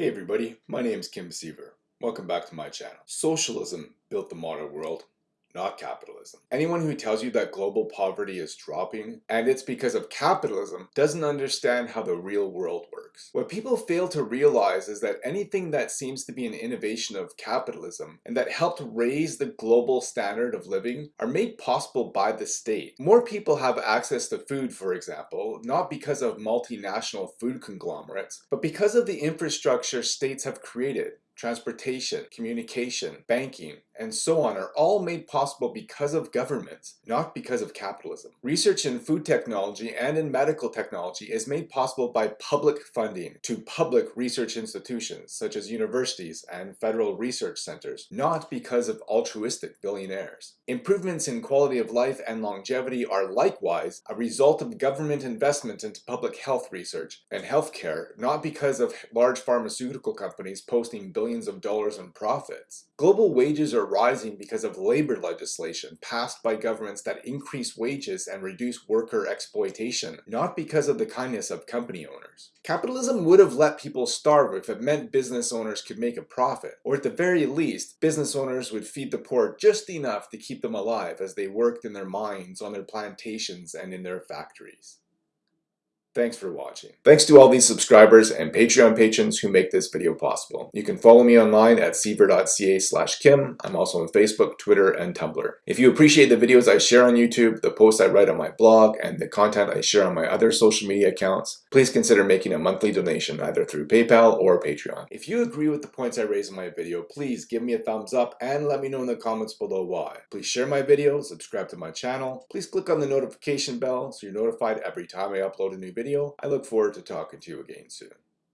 Hey everybody, my name is Kim Siever. Welcome back to my channel. Socialism built the modern world, not capitalism. Anyone who tells you that global poverty is dropping and it's because of capitalism doesn't understand how the real world works. What people fail to realize is that anything that seems to be an innovation of capitalism and that helped raise the global standard of living are made possible by the state. More people have access to food, for example, not because of multinational food conglomerates, but because of the infrastructure states have created transportation, communication, banking, and so on are all made possible because of governments, not because of capitalism. Research in food technology and in medical technology is made possible by public funding to public research institutions such as universities and federal research centers, not because of altruistic billionaires. Improvements in quality of life and longevity are likewise a result of government investment into public health research and healthcare, not because of large pharmaceutical companies posting billions of dollars in profits. Global wages are rising because of labor legislation passed by governments that increase wages and reduce worker exploitation, not because of the kindness of company owners. Capitalism would have let people starve if it meant business owners could make a profit, or at the very least, business owners would feed the poor just enough to keep them alive as they worked in their mines, on their plantations, and in their factories. Thanks for watching. Thanks to all these subscribers and Patreon patrons who make this video possible. You can follow me online at siever.ca slash kim. I'm also on Facebook, Twitter, and Tumblr. If you appreciate the videos I share on YouTube, the posts I write on my blog, and the content I share on my other social media accounts, please consider making a monthly donation either through PayPal or Patreon. If you agree with the points I raise in my video, please give me a thumbs up and let me know in the comments below why. Please share my video, subscribe to my channel, please click on the notification bell so you're notified every time I upload a new video video. I look forward to talking to you again soon.